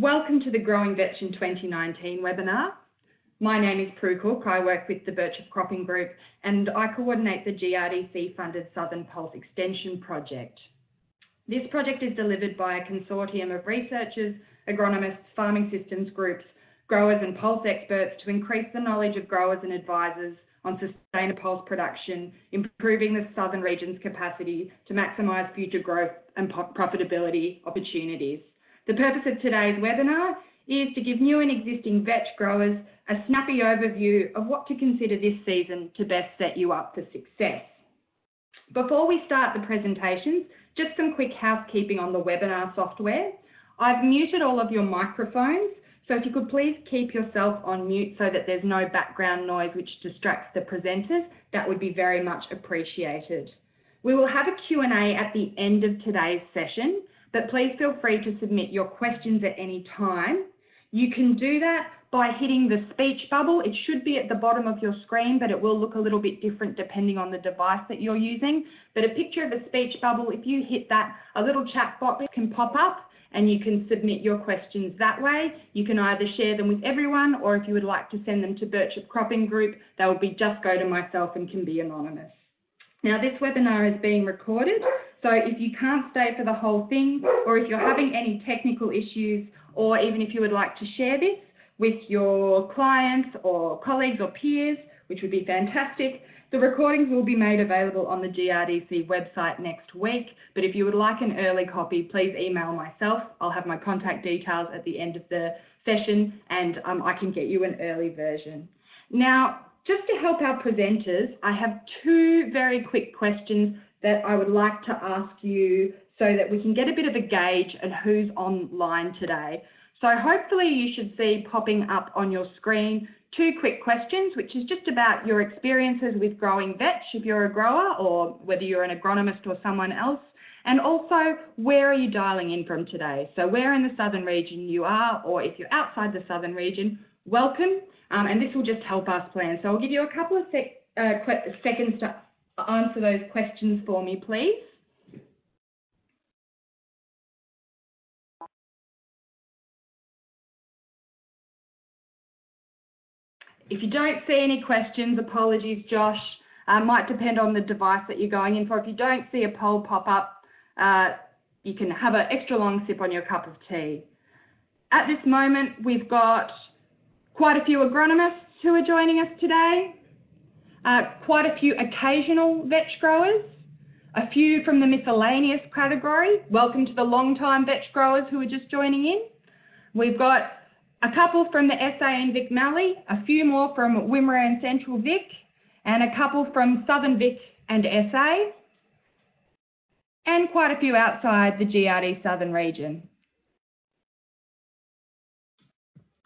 Welcome to the Growing Vetch in 2019 webinar. My name is Prue Cook. I work with the Birchip Cropping Group and I coordinate the GRDC funded Southern Pulse Extension project. This project is delivered by a consortium of researchers, agronomists, farming systems groups, growers and pulse experts to increase the knowledge of growers and advisors on sustainable pulse production, improving the southern region's capacity to maximise future growth and profitability opportunities. The purpose of today's webinar is to give new and existing vetch growers a snappy overview of what to consider this season to best set you up for success. Before we start the presentations, just some quick housekeeping on the webinar software. I've muted all of your microphones, so if you could please keep yourself on mute so that there's no background noise which distracts the presenters, that would be very much appreciated. We will have a Q&A at the end of today's session, but please feel free to submit your questions at any time. You can do that by hitting the speech bubble. It should be at the bottom of your screen, but it will look a little bit different depending on the device that you're using. But a picture of a speech bubble, if you hit that, a little chat box can pop up and you can submit your questions that way. You can either share them with everyone or if you would like to send them to Birchip Cropping Group, they will be just go to myself and can be anonymous. Now this webinar is being recorded, so if you can't stay for the whole thing or if you're having any technical issues or even if you would like to share this with your clients or colleagues or peers, which would be fantastic, the recordings will be made available on the GRDC website next week, but if you would like an early copy, please email myself. I'll have my contact details at the end of the session and um, I can get you an early version. Now, just to help our presenters, I have two very quick questions that I would like to ask you so that we can get a bit of a gauge at who's online today. So hopefully you should see popping up on your screen two quick questions, which is just about your experiences with growing vetch if you're a grower or whether you're an agronomist or someone else. And also, where are you dialing in from today? So where in the southern region you are, or if you're outside the southern region, welcome. Um, and this will just help us plan. So I'll give you a couple of sec uh, seconds to answer those questions for me, please. If you don't see any questions, apologies, Josh. Uh, might depend on the device that you're going in for. If you don't see a poll pop up, uh, you can have an extra long sip on your cup of tea. At this moment, we've got quite a few agronomists who are joining us today, uh, quite a few occasional vetch growers, a few from the miscellaneous category. Welcome to the long-time vetch growers who are just joining in. We've got a couple from the SA and Vic Mallee, a few more from Wimmera and Central Vic, and a couple from Southern Vic and SA, and quite a few outside the GRD Southern region.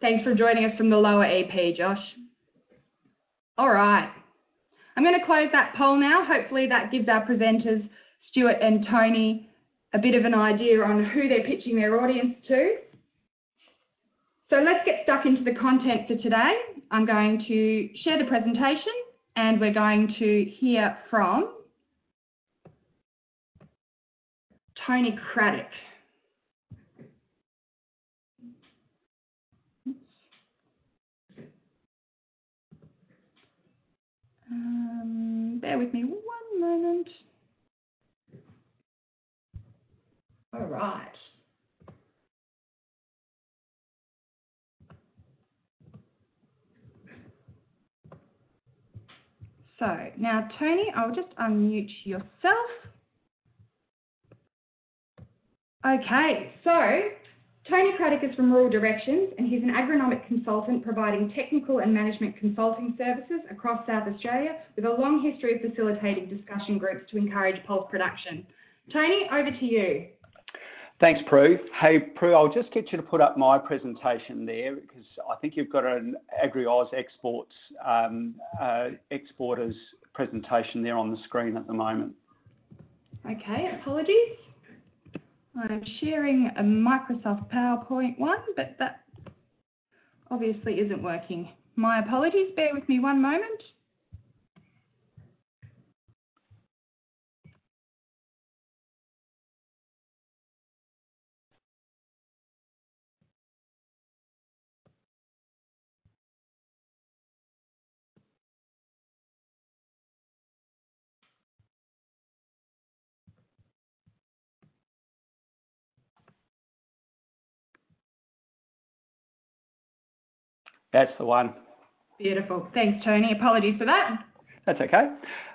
Thanks for joining us from the lower EP, Josh. All right. I'm going to close that poll now. Hopefully that gives our presenters, Stuart and Tony, a bit of an idea on who they're pitching their audience to. So let's get stuck into the content for today. I'm going to share the presentation and we're going to hear from Tony Craddock. Um, bear with me one moment. All right. So now, Tony, I'll just unmute yourself. Okay, so Tony Craddock is from Rural Directions and he's an agronomic consultant providing technical and management consulting services across South Australia with a long history of facilitating discussion groups to encourage pulse production. Tony, over to you. Thanks, Prue. Hey, Prue, I'll just get you to put up my presentation there because I think you've got an Agri-Oz exports um, uh, exporters presentation there on the screen at the moment. Okay, apologies. I'm sharing a Microsoft PowerPoint one, but that obviously isn't working. My apologies, bear with me one moment. That's the one. Beautiful. Thanks, Tony. Apologies for that. That's okay.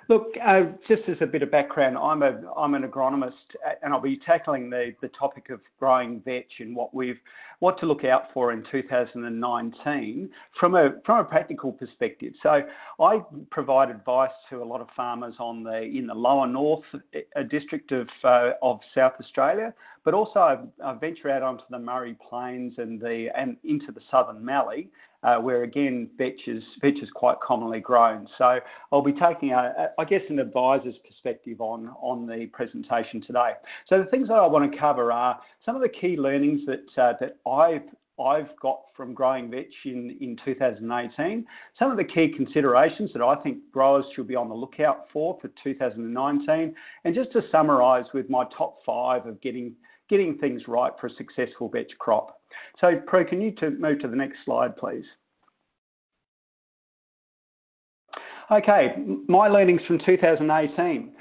Look, uh, just as a bit of background, I'm a I'm an agronomist, uh, and I'll be tackling the the topic of growing vetch and what we've what to look out for in 2019 from a from a practical perspective. So I provide advice to a lot of farmers on the in the lower north uh, district of uh, of South Australia, but also I, I venture out onto the Murray Plains and the and into the Southern Mallee where again vetch is, quite commonly grown. So I'll be taking, I guess, an advisor's perspective on, on the presentation today. So the things that I want to cover are some of the key learnings that, uh, that I've I've got from growing vetch in, in 2018, some of the key considerations that I think growers should be on the lookout for for 2019, and just to summarise with my top five of getting getting things right for a successful vetch crop. So, Prue, can you to move to the next slide, please? Okay, my learnings from 2018.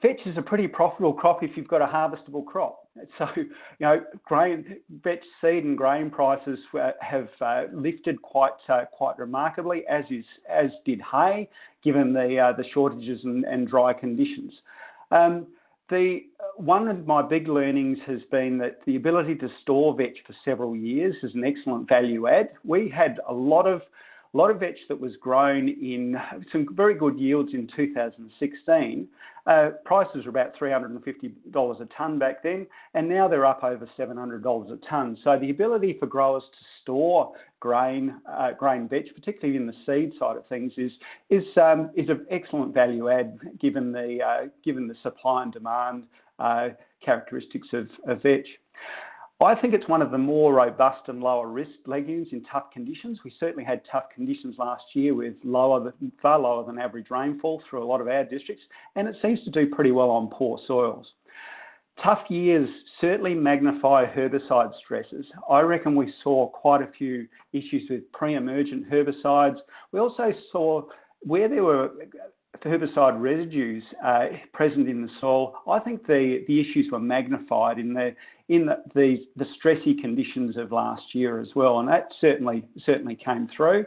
Vetch is a pretty profitable crop if you've got a harvestable crop. So, you know, grain, vetch seed and grain prices have uh, lifted quite uh, quite remarkably, as is as did hay, given the uh, the shortages and, and dry conditions. Um, the one of my big learnings has been that the ability to store vetch for several years is an excellent value add. We had a lot of a lot of vetch that was grown in some very good yields in 2016. Uh, prices were about $350 a tonne back then, and now they're up over $700 a tonne. So the ability for growers to store grain, uh, grain vetch, particularly in the seed side of things, is is um, is an excellent value add given the uh, given the supply and demand uh, characteristics of, of vetch. I think it's one of the more robust and lower risk legumes in tough conditions. We certainly had tough conditions last year with lower, far lower than average rainfall through a lot of our districts, and it seems to do pretty well on poor soils. Tough years certainly magnify herbicide stresses. I reckon we saw quite a few issues with pre-emergent herbicides. We also saw where there were herbicide residues uh, present in the soil, I think the, the issues were magnified in the in the, the, the stressy conditions of last year as well, and that certainly certainly came through.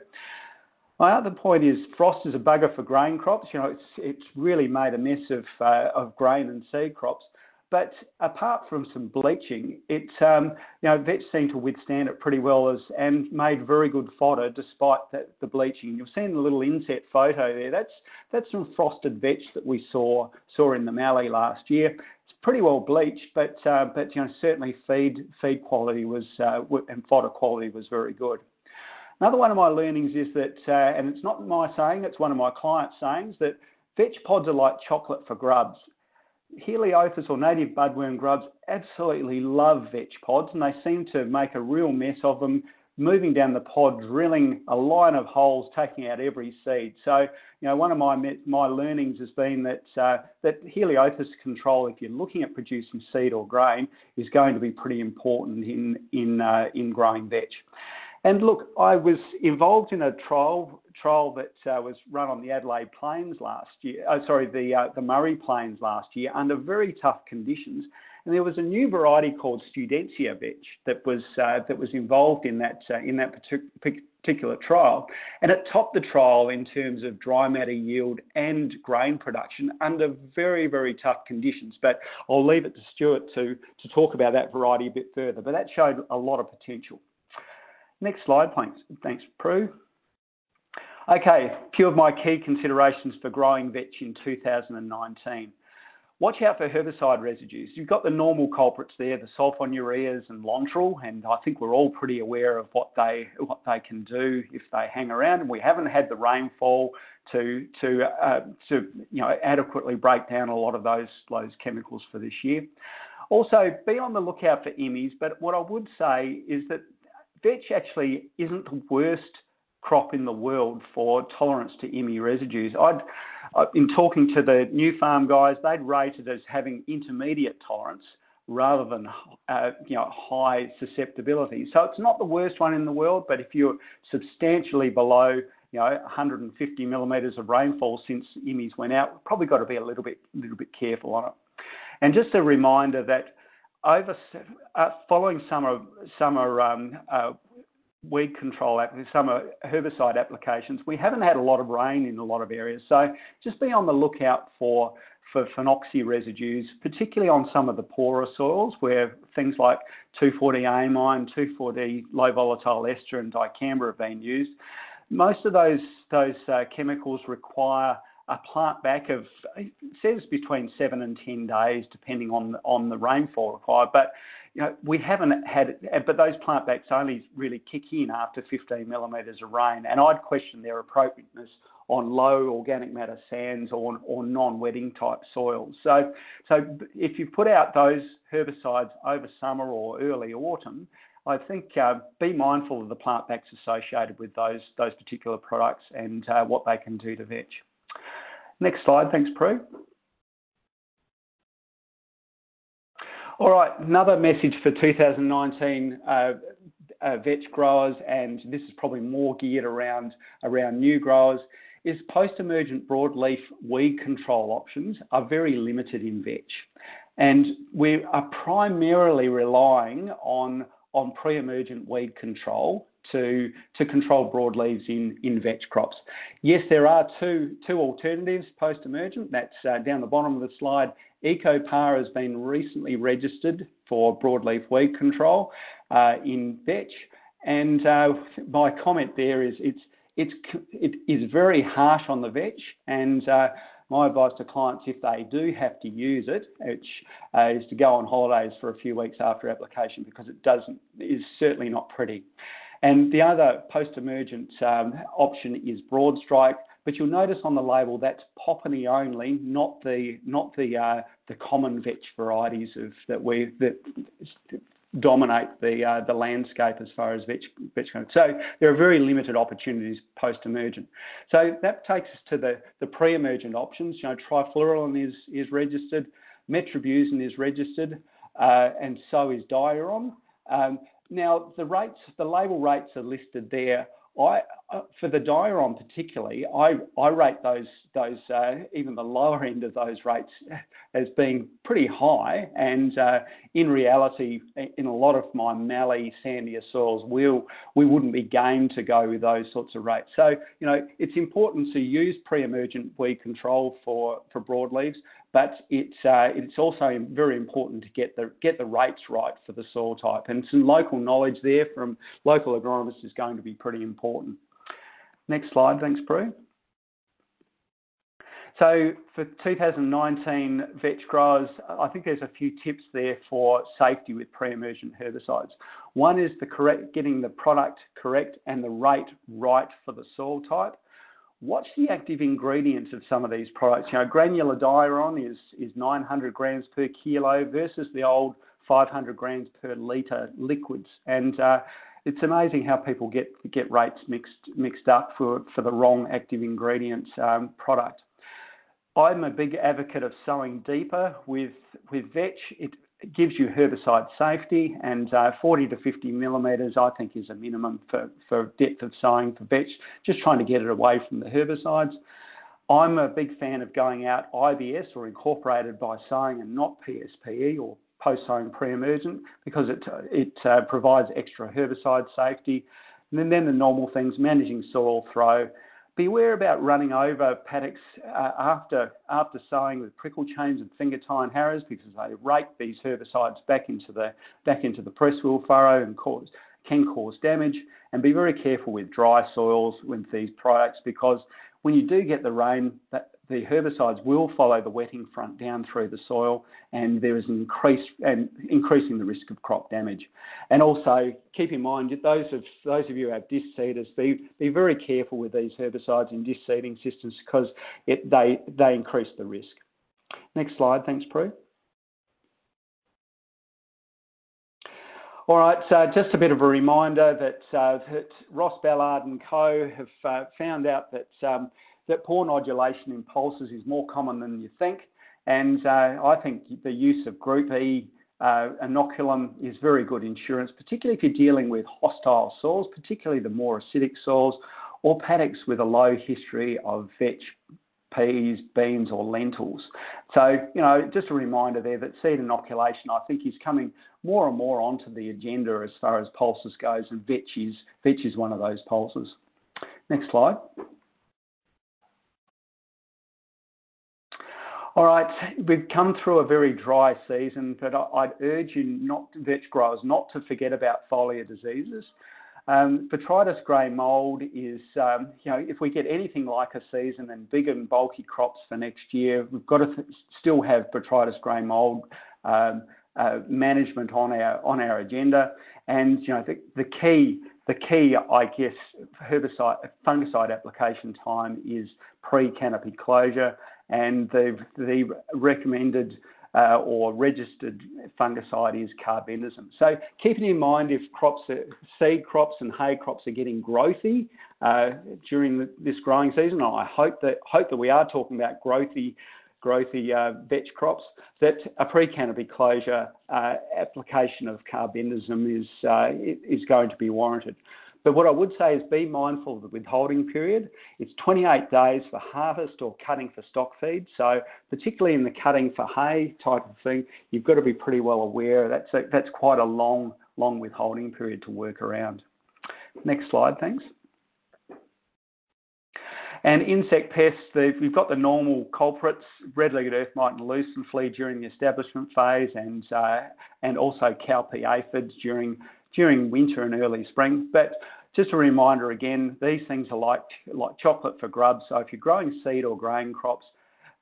My other point is frost is a bugger for grain crops. You know, it's it's really made a mess of uh, of grain and seed crops. But apart from some bleaching, it um, you know vetch seemed to withstand it pretty well as and made very good fodder despite the, the bleaching. You've seen the little inset photo there. That's that's some frosted vetch that we saw saw in the Mallee last year. It's pretty well bleached, but uh, but you know certainly feed feed quality was uh, and fodder quality was very good. Another one of my learnings is that, uh, and it's not my saying, it's one of my clients' sayings, that vetch pods are like chocolate for grubs. Heliothis or native budworm grubs absolutely love vetch pods and they seem to make a real mess of them, moving down the pod, drilling a line of holes, taking out every seed. So, you know, one of my my learnings has been that uh, that Heliothis control, if you're looking at producing seed or grain, is going to be pretty important in in uh, in growing vetch. And look, I was involved in a trial trial that uh, was run on the Adelaide Plains last year. Oh, sorry, the uh, the Murray Plains last year under very tough conditions. And there was a new variety called Studenica vetch that was uh, that was involved in that uh, in that particular trial, and it topped the trial in terms of dry matter yield and grain production under very very tough conditions. But I'll leave it to Stuart to to talk about that variety a bit further. But that showed a lot of potential. Next slide, thanks. Thanks, Prue. Okay, a few of my key considerations for growing vetch in 2019. Watch out for herbicide residues. You've got the normal culprits there, the sulfonylureas and Lontrol, and I think we're all pretty aware of what they what they can do if they hang around. And we haven't had the rainfall to to uh, to you know adequately break down a lot of those those chemicals for this year. Also, be on the lookout for IMIs. But what I would say is that vetch actually isn't the worst crop in the world for tolerance to IMI residues. I'd, uh, in talking to the new farm guys, they'd rate it as having intermediate tolerance rather than uh, you know high susceptibility. So it's not the worst one in the world, but if you're substantially below you know 150 millimetres of rainfall since IMIs went out, probably got to be a little bit little bit careful on it. And just a reminder that over uh, following summer summer um, uh, weed control, summer herbicide applications, we haven't had a lot of rain in a lot of areas. So just be on the lookout for for phenoxy residues, particularly on some of the poorer soils where things like 2,4-D-amine, 2,4-D low volatile ester and dicamba have been used. Most of those those uh, chemicals require a plant back of it says between seven and ten days, depending on on the rainfall required. But you know we haven't had, but those plant backs only really kick in after 15 millimetres of rain, and I'd question their appropriateness on low organic matter sands or, or non-wetting type soils. So, so if you put out those herbicides over summer or early autumn, I think uh, be mindful of the plant backs associated with those those particular products and uh, what they can do to vetch. Next slide, thanks, Prue. All right, another message for 2019 uh, uh, vetch growers, and this is probably more geared around, new growers, is post-emergent broadleaf weed control options are very limited in vetch. And we are primarily relying on, on pre-emergent weed control to, to control broadleaves in, in vetch crops. Yes, there are two, two alternatives post-emergent. That's uh, down the bottom of the slide. EcoPar has been recently registered for broadleaf weed control uh, in vetch. And uh, my comment there is it's, it's, it is very harsh on the vetch and uh, my advice to clients, if they do have to use it, which uh, is to go on holidays for a few weeks after application because it doesn't is certainly not pretty. And the other post-emergent um, option is Broadstrike, but you'll notice on the label that's Popany only, not the uh, the common vetch varieties of that we that dominate the uh, the landscape as far as vetch goes. So there are very limited opportunities post-emergent. So that takes us to the pre-emergent options. You know, trifluralin is is registered, metribuzin is registered, uh, and so is diuron. Now, the rates, the label rates are listed there. I, uh, for the Diuron particularly, I, I rate those, those uh, even the lower end of those rates as being pretty high. And uh, in reality, in a lot of my mallee, sandier soils, we'll, we wouldn't be game to go with those sorts of rates. So, you know, it's important to use pre-emergent weed control for, for broadleaves, but it's uh, it's also very important to get the get the rates right for the soil type, and some local knowledge there from local agronomists is going to be pretty important. Next slide, thanks, Prue. So for 2019 vetch growers, I think there's a few tips there for safety with pre-emergent herbicides. One is the correct, getting the product correct and the rate right for the soil type what's the active ingredients of some of these products? You know, granular diuron is, is 900 grams per kilo versus the old 500 grams per litre liquids. And uh, it's amazing how people get get rates mixed mixed up for, for the wrong active ingredients um, product. I'm a big advocate of sowing deeper with with vetch. It gives you herbicide safety, and uh, 40 to 50 millimetres I think is a minimum for, for depth of sowing for vetch, just trying to get it away from the herbicides. I'm a big fan of going out IBS or incorporated by sowing and not PSPE or post sowing pre-emergent because it, it uh, provides extra herbicide safety. And then, then the normal things, managing soil throw, Beware about running over paddocks uh, after after sowing with prickle chains and finger tie and harrows because they rake these herbicides back into the back into the press wheel furrow and cause can cause damage. And be very careful with dry soils with these products because when you do get the rain, that the herbicides will follow the wetting front down through the soil, and there is an increase and increasing the risk of crop damage. And also keep in mind those of those of you who have disc seeders, be be very careful with these herbicides in disc seeding systems because it, they they increase the risk. Next slide, thanks, Prue. All right, so just a bit of a reminder that, uh, that Ross Ballard and co have uh, found out that um, that poor nodulation in pulses is more common than you think. And uh, I think the use of Group E uh, inoculum is very good insurance, particularly if you're dealing with hostile soils, particularly the more acidic soils or paddocks with a low history of vetch peas, beans, or lentils. So, you know, just a reminder there that seed inoculation, I think, is coming more and more onto the agenda as far as pulses goes, and vetch is, vetch is one of those pulses. Next slide. All right, we've come through a very dry season, but I'd urge you not, vetch growers, not to forget about foliar diseases. Um, botrytis grey mould is, um, you know, if we get anything like a season and big and bulky crops for next year, we've got to still have botrytis grey mould um, uh, management on our on our agenda. And you know, the, the key the key, I guess, herbicide fungicide application time is pre-canopy closure and the, the recommended uh, or registered fungicide is carbendazim. So keeping in mind if crops, are, seed crops and hay crops are getting growthy uh, during the, this growing season, I hope that hope that we are talking about growthy growthy uh, vetch crops, that a pre-canopy closure uh, application of carbendazim is, uh, is going to be warranted. But what I would say is be mindful of the withholding period. It's 28 days for harvest or cutting for stock feed. So particularly in the cutting for hay type of thing, you've got to be pretty well aware that's a, that's quite a long long withholding period to work around. Next slide, thanks. And insect pests, we've got the normal culprits, red-legged earth mite and lucerne flea during the establishment phase and, uh, and also cowpea aphids during during winter and early spring. But just a reminder again, these things are like, like chocolate for grubs. So if you're growing seed or grain crops,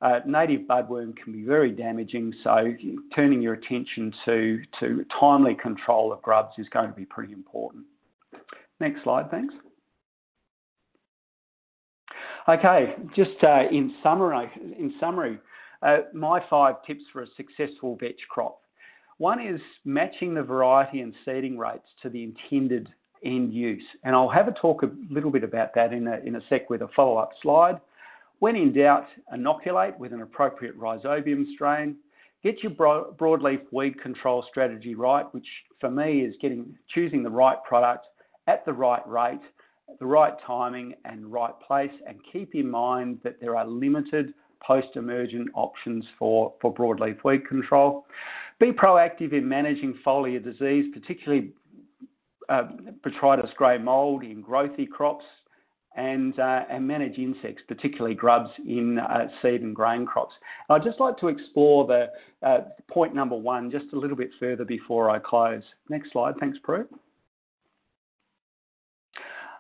uh, native budworm can be very damaging. So turning your attention to, to timely control of grubs is going to be pretty important. Next slide, thanks. Okay, just uh, in summary, in summary uh, my five tips for a successful vetch crop. One is matching the variety and seeding rates to the intended end use. And I'll have a talk a little bit about that in a, in a sec with a follow-up slide. When in doubt, inoculate with an appropriate rhizobium strain. Get your broad, broadleaf weed control strategy right, which for me is getting choosing the right product at the right rate, the right timing and right place. And keep in mind that there are limited post-emergent options for, for broadleaf weed control. Be proactive in managing foliar disease, particularly uh, Botrytis grey mould in growthy crops, and, uh, and manage insects, particularly grubs in uh, seed and grain crops. I'd just like to explore the point number one just a little bit further before I close. Next slide, thanks, Prue.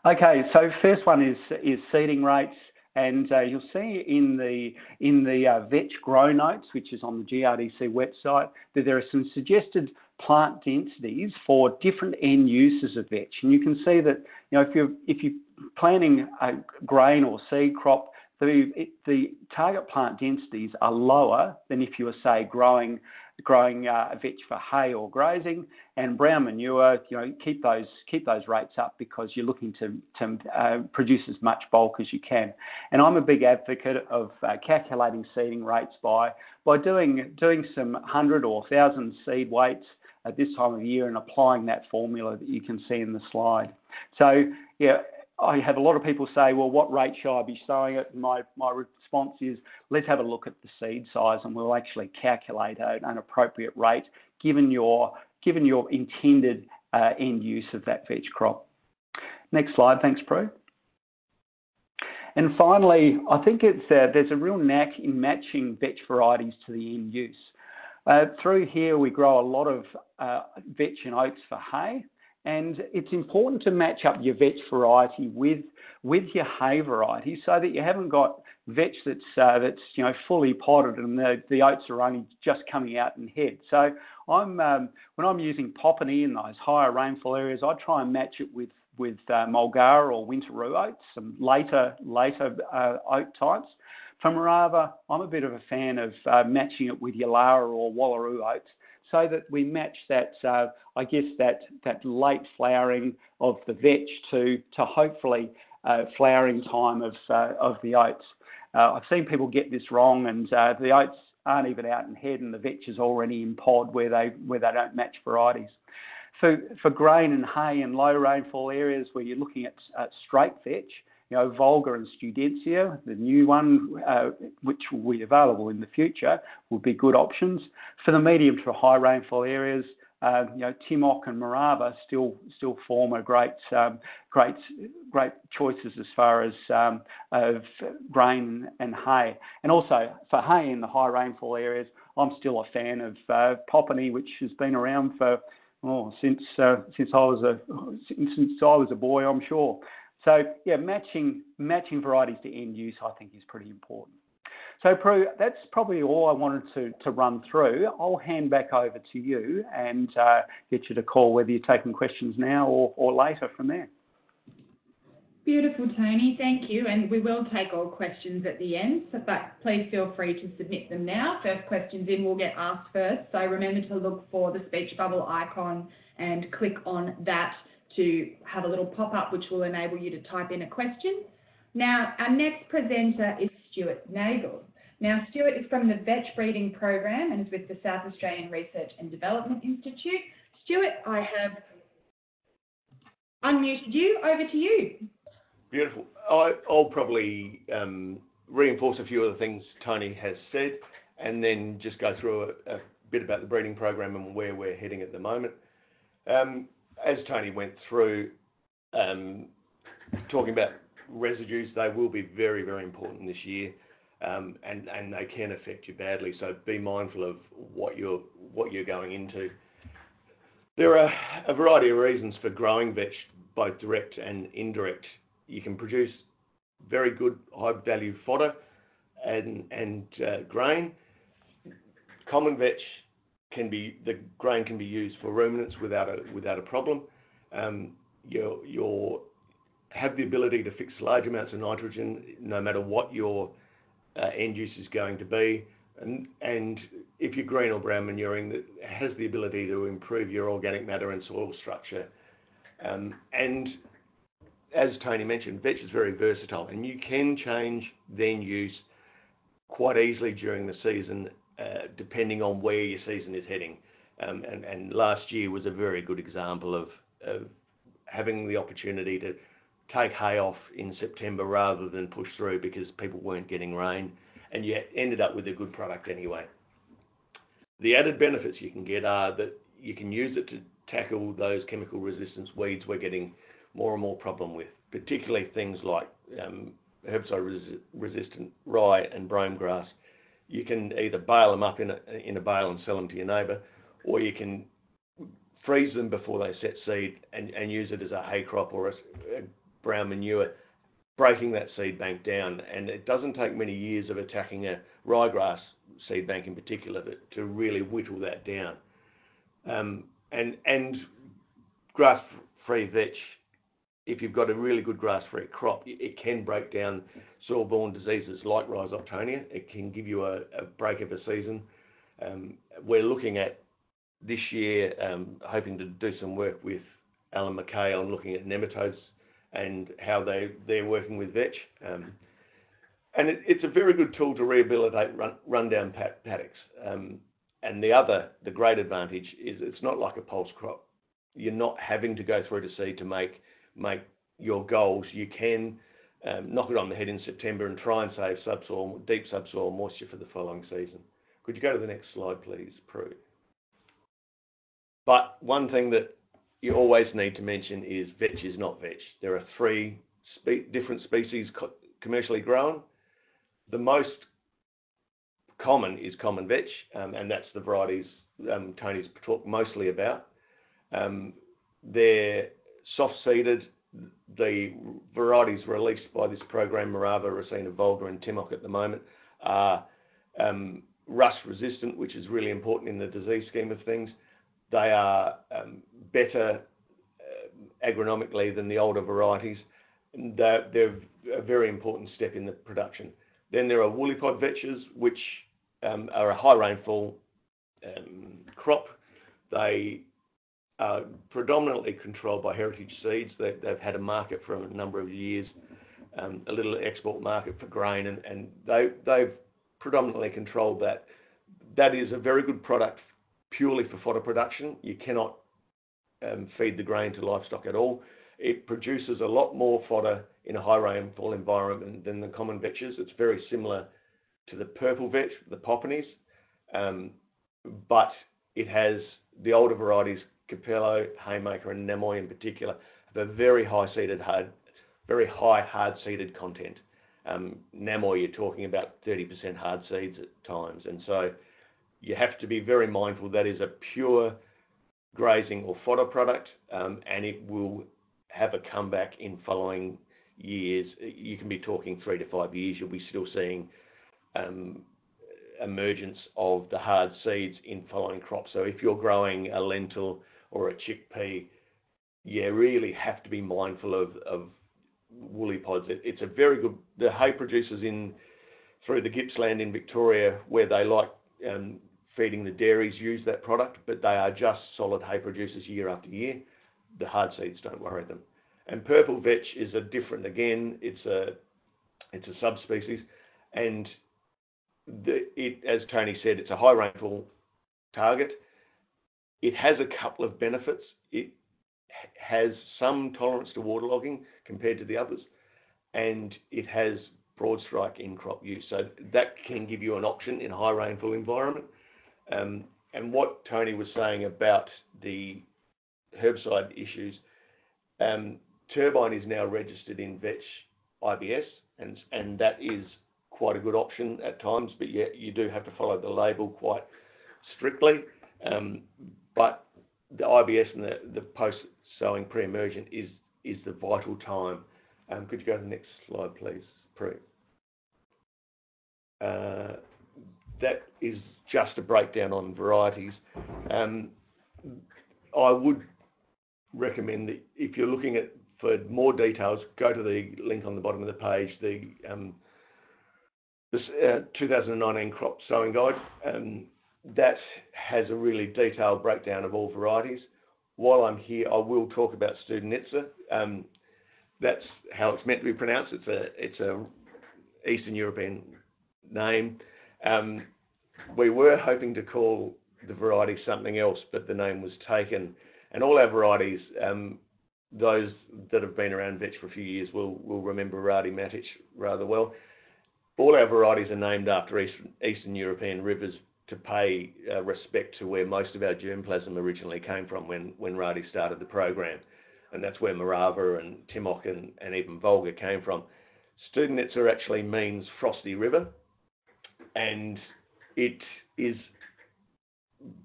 Okay, so first one is, is seeding rates. And uh, you'll see in the in the uh, vetch grow notes, which is on the GRDC website, that there are some suggested plant densities for different end uses of vetch. And you can see that you know if you're if you're planting a grain or seed crop, the the target plant densities are lower than if you were say growing growing uh, vetch for hay or grazing, and brown manure, you know, keep those keep those rates up because you're looking to to uh, produce as much bulk as you can. And I'm a big advocate of uh, calculating seeding rates by by doing doing some hundred or thousand seed weights at this time of year and applying that formula that you can see in the slide. So yeah, I have a lot of people say, well, what rate shall I be sowing it? My, my response is, let's have a look at the seed size and we'll actually calculate an appropriate rate given your, given your intended uh, end use of that vetch crop. Next slide, thanks, Prue. And finally, I think it's uh, there's a real knack in matching vetch varieties to the end use. Uh, through here, we grow a lot of uh, vetch and oats for hay, and it's important to match up your vetch variety with with your hay variety so that you haven't got vetch that's uh, that's you know fully potted and the, the oats are only just coming out in head. So I'm um, when I'm using Popany in those higher rainfall areas, I try and match it with with uh, Mulgara or Wintaroo oats, some later later uh, oat types. For Morava, I'm a bit of a fan of uh, matching it with Yalara or Wallaroo oats so that we match that, uh, I guess, that, that late flowering of the vetch to, to hopefully uh, flowering time of, uh, of the oats. Uh, I've seen people get this wrong, and uh, the oats aren't even out in head, and the vetch is already in pod where they, where they don't match varieties. For, for grain and hay in low rainfall areas where you're looking at straight vetch, you know, Volga and Studenica, the new one, uh, which will be available in the future, would be good options. For the medium to high rainfall areas, uh, you know, Timok and Morava still still form a great um, great great choices as far as um, of grain and hay. And also for hay in the high rainfall areas, I'm still a fan of uh, Popany, which has been around for oh, since uh, since I was a since, since I was a boy, I'm sure. So yeah, matching matching varieties to end use, I think, is pretty important. So Prue, that's probably all I wanted to, to run through. I'll hand back over to you and uh, get you to call whether you're taking questions now or, or later from there. Beautiful, Tony. Thank you. And we will take all questions at the end, so, but please feel free to submit them now. First questions in will get asked first. So remember to look for the speech bubble icon and click on that to have a little pop-up which will enable you to type in a question. Now, our next presenter is Stuart Nagel. Now, Stuart is from the Vetch Breeding Program and is with the South Australian Research and Development Institute. Stuart, I have unmuted you. Over to you. Beautiful. I, will probably um, reinforce a few of the things Tony has said and then just go through a, a bit about the breeding program and where we're heading at the moment. Um, as Tony went through, um, talking about residues, they will be very, very important this year, um, and they can affect you badly. So be mindful of what you're what you're going into. There are a variety of reasons for growing vetch, both direct and indirect you can produce very good high value fodder and, and uh, grain. Common vetch can be, the grain can be used for ruminants without a, without a problem. Um, you you have the ability to fix large amounts of nitrogen no matter what your uh, end use is going to be. And, and if you're green or brown manuring, that has the ability to improve your organic matter and soil structure. Um, and as Tony mentioned, vetch is very versatile, and you can change then use quite easily during the season, depending on where your season is heading. Um, and, last year was a very good example of, of, having the opportunity to take hay off in September rather than push through because people weren't getting rain, and yet ended up with a good product anyway. The added benefits you can get are that you can use it to tackle those chemical resistance weeds we're getting more and more problem with, particularly things like um, herbicide-resistant rye and brome grass. You can either bale them up in a, in a bale and sell them to your neighbour, or you can freeze them before they set seed and, and use it as a hay crop or a, a brown manure, breaking that seed bank down. And it doesn't take many years of attacking a ryegrass seed bank in particular to, to really whittle that down. Um, and and grass-free vetch if you've got a really good grass-free crop, it can break down soil-borne diseases like rhizoctonia. It can give you a, a break of a season. Um, we're looking at this year, um, hoping to do some work with Alan McKay on looking at nematodes and how they, they're working with vetch. Um, and it, it's a very good tool to rehabilitate run, rundown paddocks. Um, and the other, the great advantage is it's not like a pulse crop. You're not having to go through to seed to make make your goals, you can um, knock it on the head in September and try and save subsoil, deep subsoil moisture for the following season. Could you go to the next slide, please, Prue? But one thing that you always need to mention is vetch is not vetch. There are three spe different species co commercially grown. The most common is common vetch, um, and that's the varieties um, Tony's talked mostly about. Um, they're soft-seeded. The varieties released by this program, Morava, Rasina, Volga, and Timok at the moment, are um, rust resistant, which is really important in the disease scheme of things. They are um, better uh, agronomically than the older varieties. They're, a very important step in the production. Then there are woolly pod vetches, which um, are a high rainfall crop. They predominantly controlled by Heritage Seeds. They, have had a market for a number of years, um, a little export market for grain, and, and they, they've predominantly controlled that. That is a very good product purely for fodder production. You cannot um, feed the grain to livestock at all. it produces a lot more fodder in a high rainfall environment than the common vetches. It's very similar to the purple vetch, the Popanys, um, but it has the older varieties, Capello, Haymaker, and Namoi in particular, have a very high seeded hard, very high hard seeded content. Um, you're talking about 30% hard seeds at times, and so you have to be very mindful that is a pure grazing or fodder product, um, and it will have a comeback in following years. You can be talking three to five years, you'll be still seeing um, emergence of the hard seeds in following crops. So if you're growing a lentil or a chickpea, you really have to be mindful of, of woolly pods. It, it's a very good. The hay producers in through the Gippsland in Victoria, where they like um, feeding the dairies, use that product, but they are just solid hay producers year after year. The hard seeds don't worry them. And purple vetch is a different again. It's a it's a subspecies, and the, it, as Tony said, it's a high rainfall target. It has a couple of benefits. It has some tolerance to waterlogging compared to the others, and it has Broadstrike in crop use. So that can give you an option in a high rainfall environment. Um, and what Tony was saying about the herbicide issues, um, Turbine is now registered in Vetch IBS, and, and that is quite a good option at times, but yet you do have to follow the label quite strictly. Um, but the IBS and the, the post-sowing pre-emergent is, is the vital time. Um, could you go to the next slide, please, Prue? Uh, that is just a breakdown on varieties. Um, I would recommend that if you're looking at for more details, go to the link on the bottom of the page, the um, this uh, 2019 crop sowing guide. Um, that has a really detailed breakdown of all varieties. While I'm here, I will talk about Studenica. Um, that's how it's meant to be pronounced. It's a it's a Eastern European name. Um, we were hoping to call the variety something else, but the name was taken. And all our varieties, um, those that have been around Vetch for a few years will will remember Rade Matic rather well. All our varieties are named after Eastern, Eastern European rivers to pay uh, respect to where most of our germplasm originally came from when, when Rade started the program. And that's where Morava and Timok and, and even Volga came from. Studenica actually means frosty river, and it is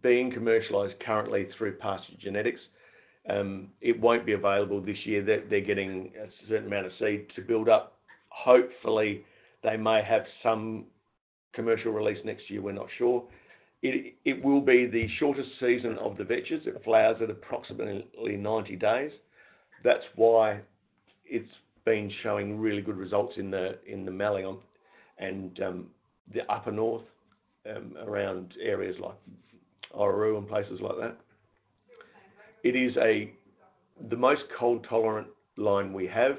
being commercialised currently through pasture genetics. Um, it won't be available this year. They're, they're getting a certain amount of seed to build up. Hopefully, they may have some commercial release next year. We're not sure. It, will be the shortest season of the vetches. It flowers at approximately 90 days. That's why it's been showing really good results in the in the Mallee and um, the upper north um, around areas like Orroroo and places like that. It is a the most cold tolerant line we have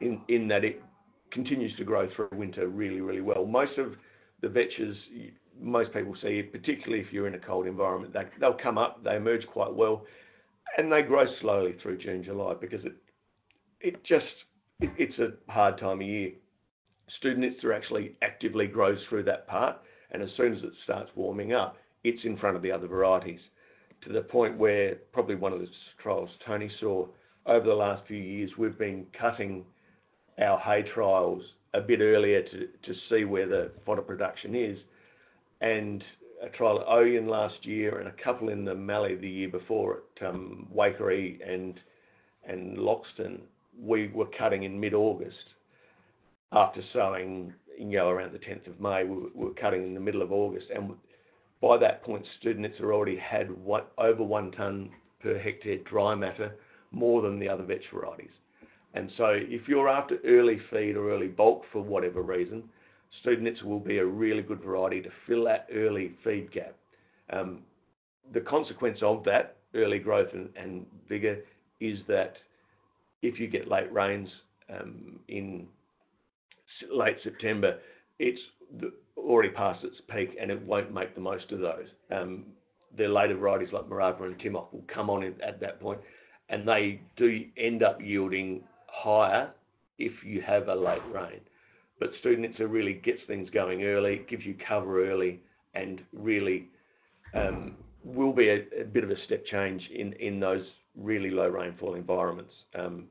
in, in that it continues to grow through winter really, really well. Most of the vetches, most people see, particularly if you're in a cold environment, they, they'll come up, they emerge quite well, and they grow slowly through June, July because it it just it, it's a hard time of year. Studenica actually actively grows through that part, and as soon as it starts warming up, it's in front of the other varieties to the point where probably one of the trials Tony saw over the last few years, we've been cutting our hay trials a bit earlier to, to see where the fodder production is. And a trial at Oyen last year and a couple in the Mallee the year before at um, Waikerie and, and Loxton, we were cutting in mid-August after sowing, you know, around the 10th of May. We were, cutting in the middle of August. And by that point, Studenica already had one, over one tonne per hectare dry matter, more than the other vetch varieties. And so if you're after early feed or early bulk for whatever reason, Studenica will be a really good variety to fill that early feed gap. Um, the consequence of that early growth and, and vigour is that if you get late rains um, in late September, it's already past its peak and it won't make the most of those. Um, the later varieties like Morava and Timok will come on at that point and they do end up yielding higher if you have a late rain. But Studenica really gets things going early, gives you cover early, and really um, will be a, a, bit of a step change in, in those really low rainfall environments. Um,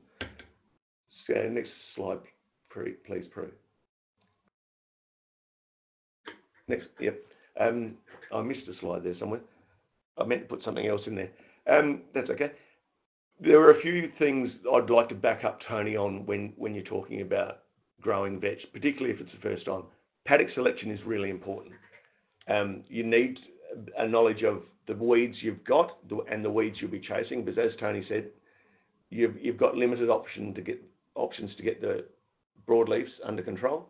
so next slide, please, Prue. Next, yep. Um, I missed a slide there somewhere. I meant to put something else in there. Um, that's okay. There are a few things I'd like to back up Tony on when, when you're talking about growing vetch, particularly if it's the first time. Paddock selection is really important. Um, you need a knowledge of the weeds you've got and the weeds you'll be chasing, because as Tony said, you've, you've got limited option to get, options to get the broadleafs under control.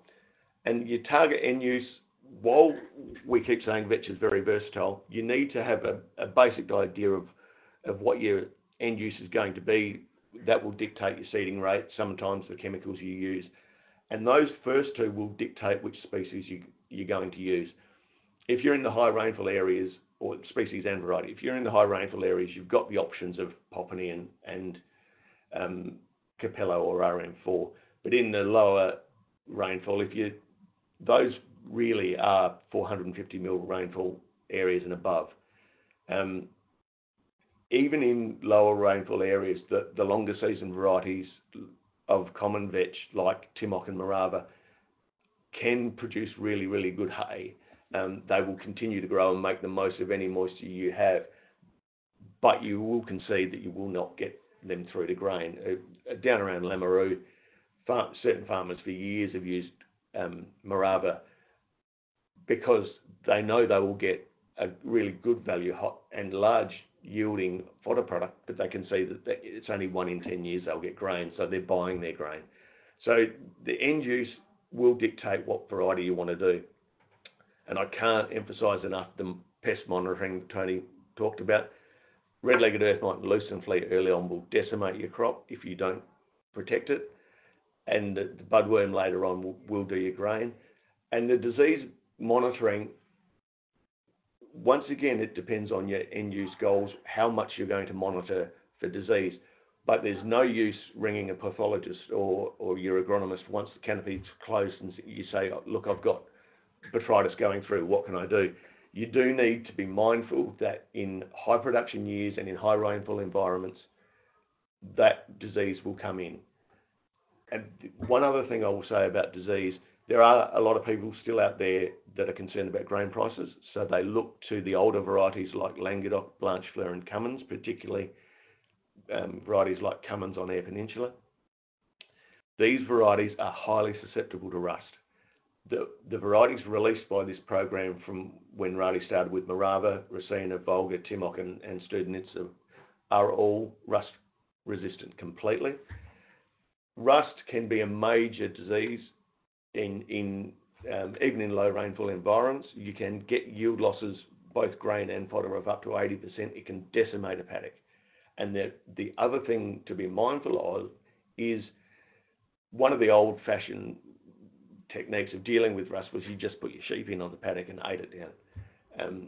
And your target end use while we keep saying vetch is very versatile, you need to have a, basic idea of, of what your end use is going to be. That will dictate your seeding rate, sometimes the chemicals you use. And those first two will dictate which species you, you're going to use. If you're in the high rainfall areas, or species and variety, if you're in the high rainfall areas, you've got the options of and, and um, Capello or RM4. But in the lower rainfall, if you those really are 450 mil rainfall areas and above. Um, even in lower rainfall areas, the, the longer season varieties of common vetch like Timok and Morava can produce really, really good hay. Um, they will continue to grow and make the most of any moisture you have, but you will concede that you will not get them through to grain. Uh, down around Lameroo, far, certain farmers for years have used um, Morava because they know they will get a really good value hot and large yielding fodder product, but they can see that it's only one in 10 years they'll get grain, so they're buying their grain. So the end use will dictate what variety you want to do. And I can't emphasize enough the pest monitoring Tony talked about. Red-legged earth mite and lucerne flea early on will decimate your crop if you don't protect it. And the, the budworm later on will, will do your grain. And the disease monitoring, once again, it depends on your end use goals, how much you're going to monitor for disease. But there's no use ringing a pathologist or, or your agronomist once the canopy's closed and you say, oh, look, I've got botrytis going through, what can I do? You do need to be mindful that in high production years and in high rainfall environments, that disease will come in. And one other thing I will say about disease there are a lot of people still out there that are concerned about grain prices, so they look to the older varieties like Languedoc, Blanchefleur, and Cummins, particularly um, varieties like Cummins on Eyre Peninsula. These varieties are highly susceptible to rust. The, the varieties released by this program from when Rade started with Morava, Rasina, Volga, Timok, and, and Studenica are all rust resistant completely. Rust can be a major disease in, in um, even in low rainfall environments, you can get yield losses, both grain and fodder, of up to 80%. It can decimate a paddock. And the, the other thing to be mindful of is one of the old fashioned techniques of dealing with rust was you just put your sheep in on the paddock and ate it down. Um,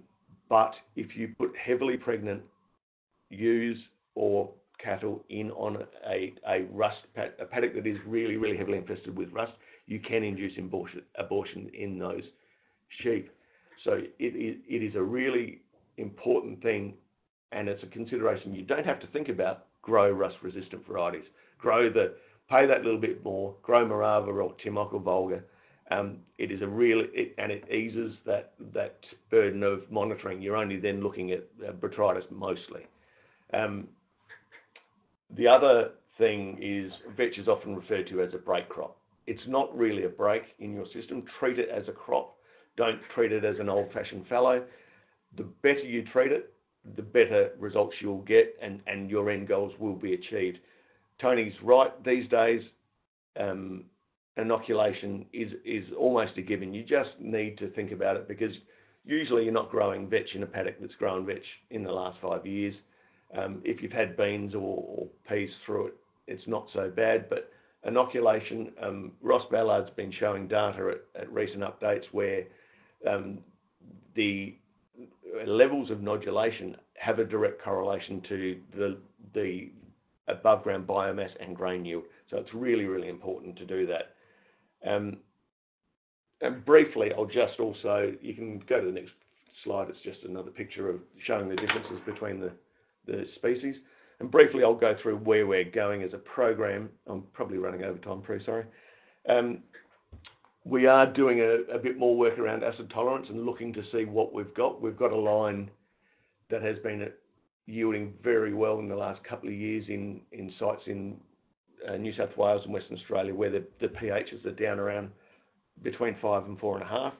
but if you put heavily pregnant ewes or cattle in on a, a rust a paddock that is really, really heavily infested with rust, you can induce abortion, abortion in those sheep. So it is, it is a really important thing, and it's a consideration you don't have to think about. Grow rust-resistant varieties. Grow the pay that little bit more. Grow Morava or Timok or Volga. Um, it is a really it, and it eases that that burden of monitoring. You're only then looking at uh, botrytis mostly. Um, the other thing is vetch is often referred to as a break crop. It's not really a break in your system. Treat it as a crop. Don't treat it as an old-fashioned fallow. The better you treat it, the better results you'll get and, and your end goals will be achieved. Tony's right. These days, um, inoculation is, is almost a given. You just need to think about it because usually you're not growing vetch in a paddock that's grown vetch in the last five years. Um, if you've had beans or, or peas through it, it's not so bad, but inoculation, um, Ross Ballard's been showing data at, recent updates where um, the levels of nodulation have a direct correlation to the, the above ground biomass and grain yield. So it's really, really important to do that. Um, and briefly, I'll just also, you can go to the next slide. It's just another picture of showing the differences between the, the species. And briefly, I'll go through where we're going as a program. I'm probably running over time, pretty sorry. Um, we are doing a, a, bit more work around acid tolerance and looking to see what we've got. We've got a line that has been yielding very well in the last couple of years in, in sites in uh, New South Wales and Western Australia where the, the pHs are down around between five and four and a half.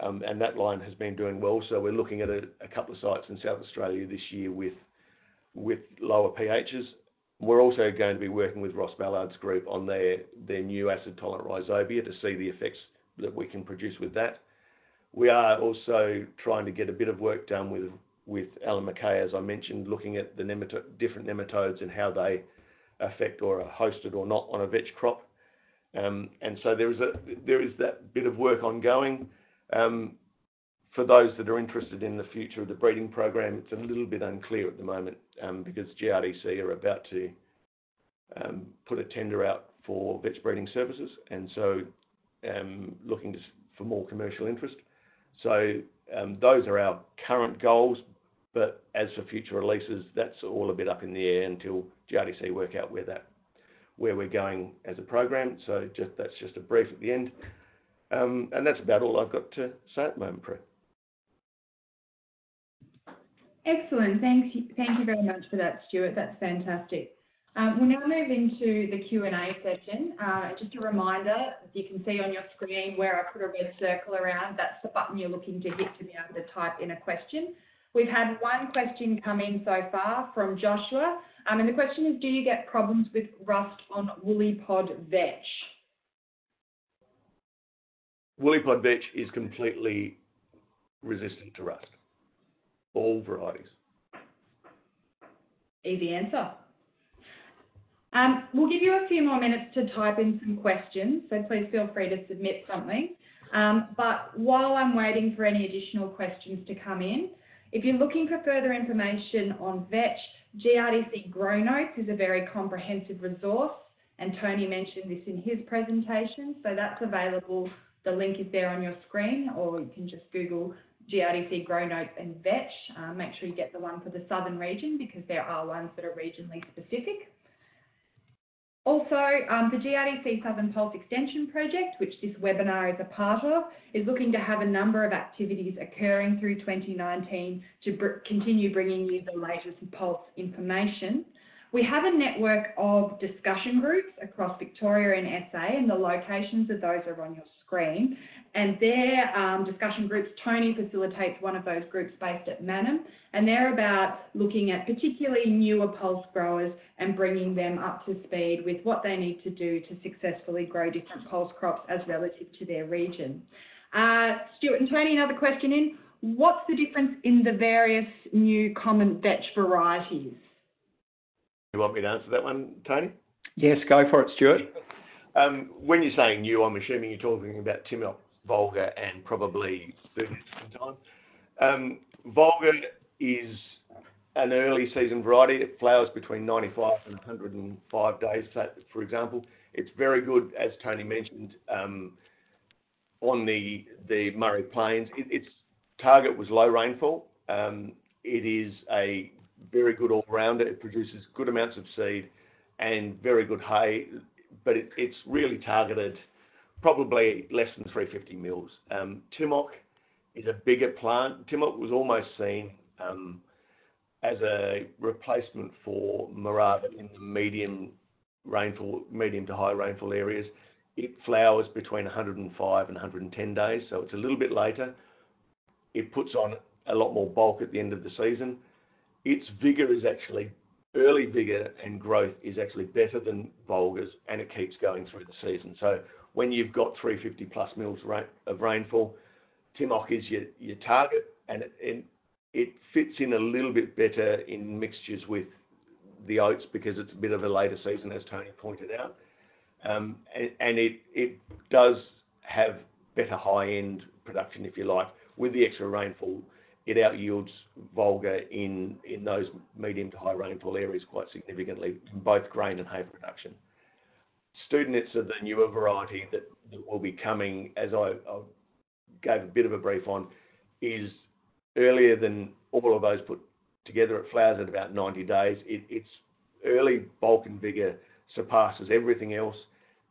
Um, and that line has been doing well. So we're looking at a, a couple of sites in South Australia this year with with lower pHs. We're also going to be working with Ross Ballard's group on their, their new acid-tolerant rhizobia to see the effects that we can produce with that. We are also trying to get a bit of work done with, with Alan McKay, as I mentioned, looking at the different nematodes and how they affect or are hosted or not on a vetch crop. Um, and so there is, a, there is that bit of work ongoing. Um, for those that are interested in the future of the breeding program, it's a little bit unclear at the moment um, because GRDC are about to um, put a tender out for vetch breeding services, and so um, looking for more commercial interest. So those are our current goals, but as for future releases, that's all a bit up in the air until GRDC work out where that where we're going as a program. So just that's just a brief at the end. And that's about all I've got to say at the moment, Prue. Excellent. Thank you, thank you very much for that, Stuart. That's fantastic. Um, we'll now move into the Q&A session. Uh, just a reminder, you can see on your screen where I put a red circle around, that's the button you're looking to hit to be able to type in a question. We've had one question come in so far from Joshua, um, and the question is, do you get problems with rust on woolly pod vetch? Woolly pod vetch is completely resistant to rust all varieties? Easy answer. Um, we'll give you a few more minutes to type in some questions, so please feel free to submit something. Um, but while I'm waiting for any additional questions to come in, if you're looking for further information on vetch, GRDC Grow Notes is a very comprehensive resource, and Tony mentioned this in his presentation, so that's available. The link is there on your screen, or you can just Google GRDC Grow Notes and Vetch. Um, make sure you get the one for the southern region because there are ones that are regionally specific. Also, um, the GRDC Southern Pulse Extension Project, which this webinar is a part of, is looking to have a number of activities occurring through 2019 to br continue bringing you the latest Pulse information. We have a network of discussion groups across Victoria and SA, and the locations of those are on your screen. And their um, discussion groups, Tony facilitates one of those groups based at Mannum, and they're about looking at particularly newer pulse growers and bringing them up to speed with what they need to do to successfully grow different pulse crops as relative to their region. Uh, Stuart and Tony, another question in. What's the difference in the various new common vetch varieties? You want me to answer that one, Tony? Yes, go for it, Stuart. Um, when you're saying new, I'm assuming you're talking about Timok Volga and probably 30 time. Um, Volga is an early season variety. It flowers between 95 and 105 days, for example. It's very good, as Tony mentioned, um, on the, the Murray Plains. It, its target was low rainfall. Um, it is a very good all-rounder. It produces good amounts of seed and very good hay, but it, it's really targeted probably less than 350 mils. Um, Timok is a bigger plant. Timok was almost seen um, as a replacement for Morava in the medium rainfall, medium to high rainfall areas. It flowers between 105 and 110 days, so it's a little bit later. It puts on a lot more bulk at the end of the season. Its vigor is actually early vigor and growth is actually better than Volga's, and it keeps going through the season. So when you've got 350 plus mils of rainfall, Timok is your, your target, and it, it, it fits in a little bit better in mixtures with the oats because it's a bit of a later season, as Tony pointed out. Um, and, and it, it does have better high-end production, if you like. With the extra rainfall, it out yields Volga in those medium to high rainfall areas quite significantly, in both grain and hay production. Studenates are the newer variety that will be coming, as I gave a bit of a brief on, is earlier than all of those put together. It flowers at about 90 days. Its early bulk and vigor surpasses everything else.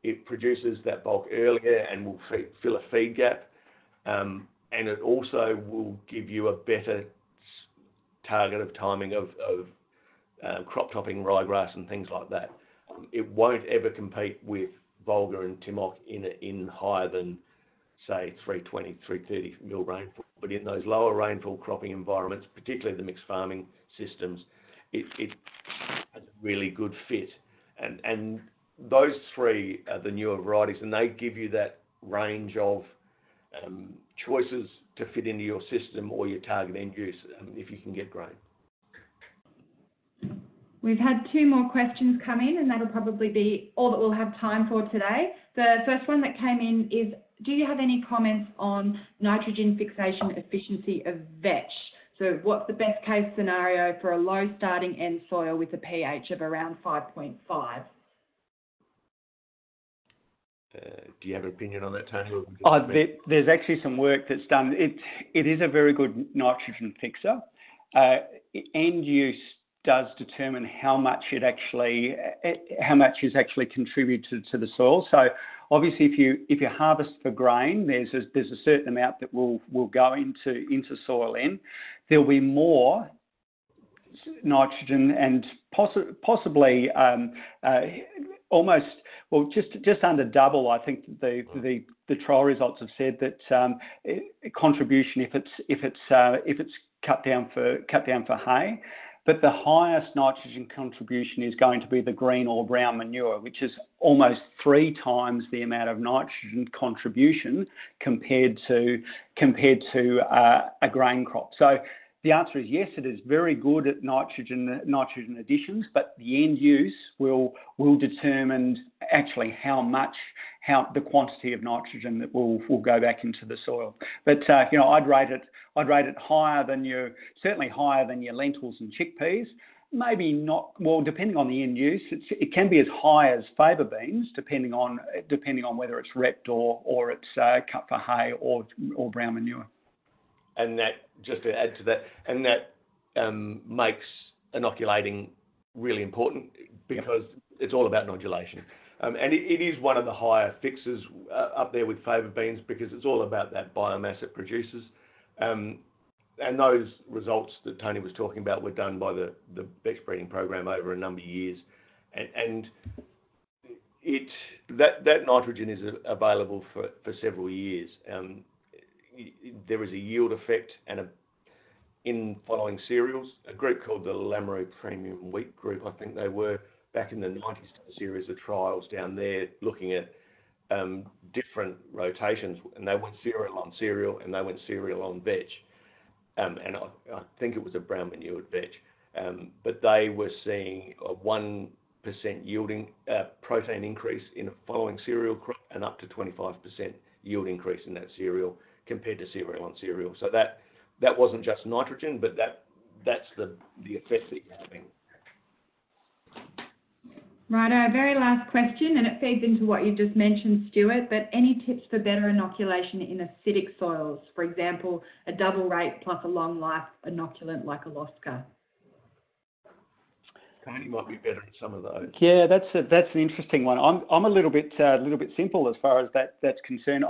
It produces that bulk earlier and will fill a feed gap. Um, and it also will give you a better target of timing of crop topping ryegrass and things like that. It won't ever compete with Volga and Timok in higher than, say, 320 mil-330 mil rainfall. But in those lower rainfall cropping environments, particularly the mixed farming systems, it has a really good fit. And those three are the newer varieties, and they give you that range of um, choices to fit into your system or your target end use, um, if you can get grain. We've had two more questions come in, and that'll probably be all that we'll have time for today. The first one that came in is, do you have any comments on nitrogen fixation efficiency of vetch? So what's the best case scenario for a low starting end soil with a pH of around 5.5? Uh, do you have an opinion on that, Tony? Oh, there's actually some work that's done. It, It is a very good nitrogen fixer. Uh, end use does determine how much it actually how much is actually contributed to the soil. So obviously, if you if you harvest for grain, there's a certain amount that will will go into into soil in. There'll be more nitrogen and possibly um, uh, almost, well, just just under double, I think the the trial results have said that um, contribution if it's if it's uh, if it's cut down for cut down for hay. But the highest nitrogen contribution is going to be the green or brown manure, which is almost three times the amount of nitrogen contribution compared to compared to uh, a grain crop. The answer is yes, it is very good at nitrogen additions, but the end use will will determine actually how much how the quantity of nitrogen that will will go back into the soil. But uh, you know, I'd rate it I'd rate it higher than your certainly higher than your lentils and chickpeas. Maybe not, well, depending on the end use, it can be as high as faba beans, depending on depending on whether it's repped or or it's cut for hay or or brown manure. And that just to add to that and that um, makes inoculating really important because it's all about nodulation. And it is one of the higher fixes up there with faba beans because it's all about that biomass it produces. Um, and those results that Tony was talking about were done by the Vetch breeding program over a number of years. And, and it that that nitrogen is available for several years. There is a yield effect and in following cereals. A group called the Lameroo Premium Wheat Group, I think they were back in the 90s, did a series of trials down there looking at um, different rotations, and they went cereal on cereal, and they went cereal on vetch. Um, and I think it was a brown manured vetch. Um, but they were seeing a 1% yielding uh, protein increase in a following cereal crop and up to 25% yield increase in that cereal compared to cereal on cereal. So that that wasn't just nitrogen, but that that's the the effect that you're having. Right. Our very last question, and it feeds into what you just mentioned, Stuart, but any tips for better inoculation in acidic soils? For example, a double rate plus a long life inoculant like Alosca. Tony might be better at some of those. Yeah, that's that's an interesting one. I'm I'm a little bit a uh, little bit simple as far as that that's concerned.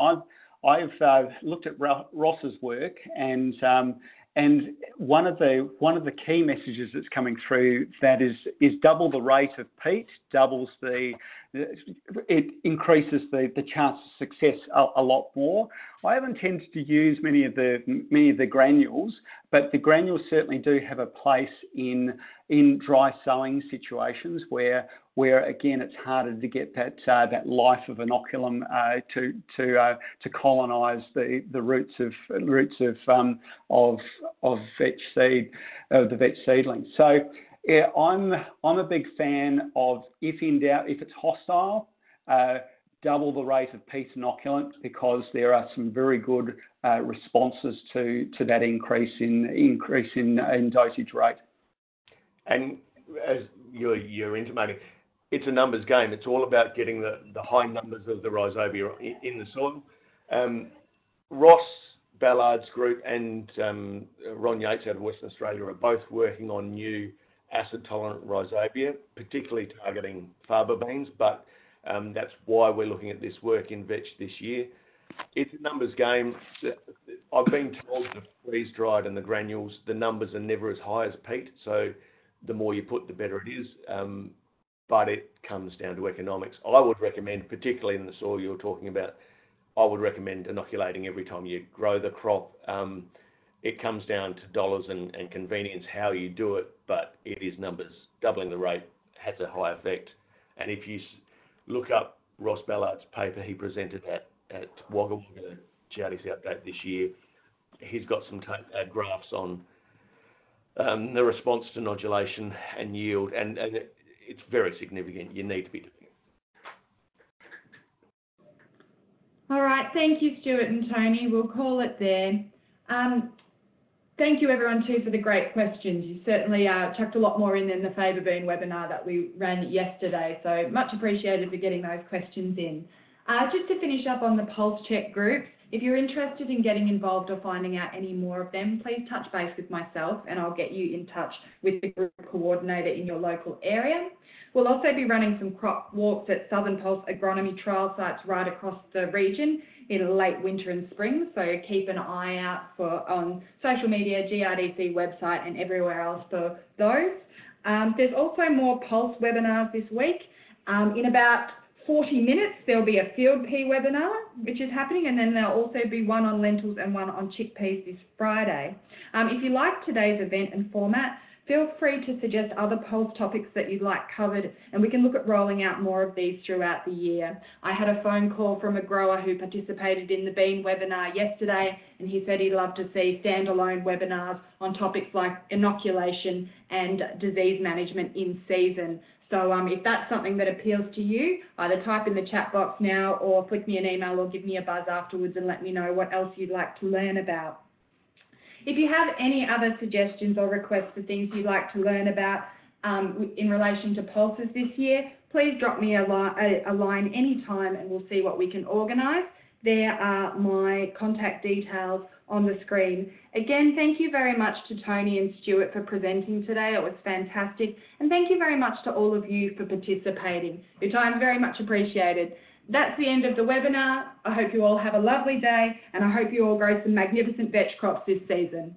I've uh, looked at Ross's work, and um, and one of the one of the key messages that's coming through that is is double the rate of peat, doubles the it increases the chance of success a lot more. I haven't tended to use many of the many of the granules, but the granules certainly do have a place in in dry sowing situations where, where again, it's harder to get that uh, that life of inoculum uh, to to uh, to colonize the the roots of roots of um, of of vetch seed, of the vetch seedling. So. Yeah, I'm I'm a big fan of, if in doubt, if it's hostile, double the rate of peat inoculant because there are some very good uh, responses to, to that increase in increase in, dosage rate. And as you're, you're intimating, it's a numbers game. It's all about getting the, the high numbers of the rhizobia in, the soil. Um, Ross Ballard's group and um, Ron Yates out of Western Australia are both working on new acid-tolerant rhizobia, particularly targeting faba beans, but that's why we're looking at this work in vetch this year. It's a numbers game. I've been told the freeze-dried and the granules, the numbers are never as high as peat, so the more you put, the better it is. Um, but it comes down to economics. I would recommend, particularly in the soil you're talking about, I would recommend inoculating every time you grow the crop. Um, it comes down to dollars and, and convenience how you do it, but it is numbers. Doubling the rate has a high effect. And if you look up Ross Ballard's paper he presented at, at Wagga Wagga GRDC update this year, he's got some uh, graphs on um, the response to nodulation and yield, and, and it, it's very significant. You need to be doing it. All right, thank you, Stuart and Tony. We'll call it there. Um, thank you everyone too for the great questions. You certainly uh, chucked a lot more in than the Faba Bean webinar that we ran yesterday, so much appreciated for getting those questions in. Uh, just to finish up on the Pulse Check groups, if you're interested in getting involved or finding out any more of them, please touch base with myself and I'll get you in touch with the group coordinator in your local area. We'll also be running some crop walks at Southern Pulse agronomy trial sites right across the region in late winter and spring, so keep an eye out for on social media, GRDC website and everywhere else for those. Um, there's also more Pulse webinars this week. Um, in about 40 minutes, there'll be a field pea webinar, which is happening, and then there'll also be one on lentils and one on chickpeas this Friday. Um, if you like today's event and format, feel free to suggest other Pulse topics that you'd like covered, and we can look at rolling out more of these throughout the year. I had a phone call from a grower who participated in the bean webinar yesterday, and he said he'd love to see standalone webinars on topics like inoculation and disease management in season. So um, if that's something that appeals to you, either type in the chat box now or flick me an email or give me a buzz afterwards and let me know what else you'd like to learn about. If you have any other suggestions or requests for things you'd like to learn about um, in relation to pulses this year, please drop me a, li a line anytime and we'll see what we can organise. There are my contact details on the screen. Again, thank you very much to Tony and Stuart for presenting today. It was fantastic. And thank you very much to all of you for participating. Your time is very much appreciated. That's the end of the webinar. I hope you all have a lovely day and I hope you all grow some magnificent vetch crops this season.